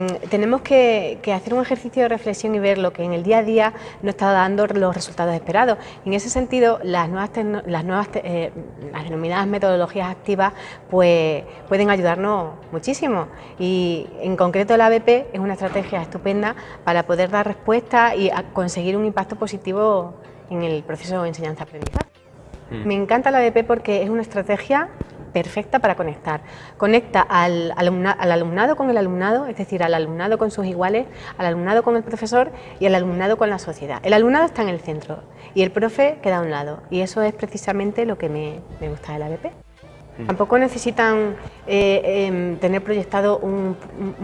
Mm, tenemos que, hacer un ejercicio de reflexión y ver lo que en el día a día no está dando los resultados esperados. En ese sentido, las nuevas, las, nuevas eh, las denominadas metodologías activas pues, pueden ayudarnos muchísimo y en concreto la ABP es una estrategia estupenda para poder dar respuesta y conseguir un impacto positivo en el proceso de enseñanza-aprendizaje. Mm. Me encanta la ABP porque es una estrategia perfecta para conectar. Conecta al, alumnado con el alumnado, es decir, al alumnado con sus iguales, al alumnado con el profesor y al alumnado con la sociedad. El alumnado está en el centro y el profe queda a un lado y eso es precisamente lo que me, me gusta de la ABP. Tampoco necesitan eh, em, tener proyectado un,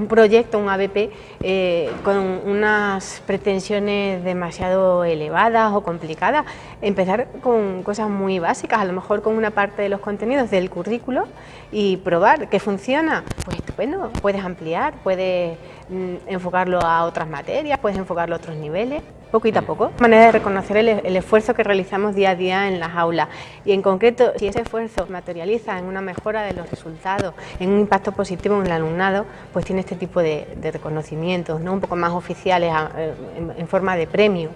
proyecto, un ABP, eh, con unas pretensiones demasiado elevadas o complicadas. Empezar con cosas muy básicas, a lo mejor con una parte de los contenidos del currículo y probar que funciona. Pues estupendo, puedes ampliar, puedes mm, enfocarlo a otras materias, puedes enfocarlo a otros niveles poquito a poco. Manera de reconocer el, esfuerzo que realizamos día a día en las aulas y en concreto si ese esfuerzo materializa en una mejora de los resultados, en un impacto positivo en el alumnado, pues tiene este tipo de, reconocimientos, ¿no? un poco más oficiales en, forma de premio.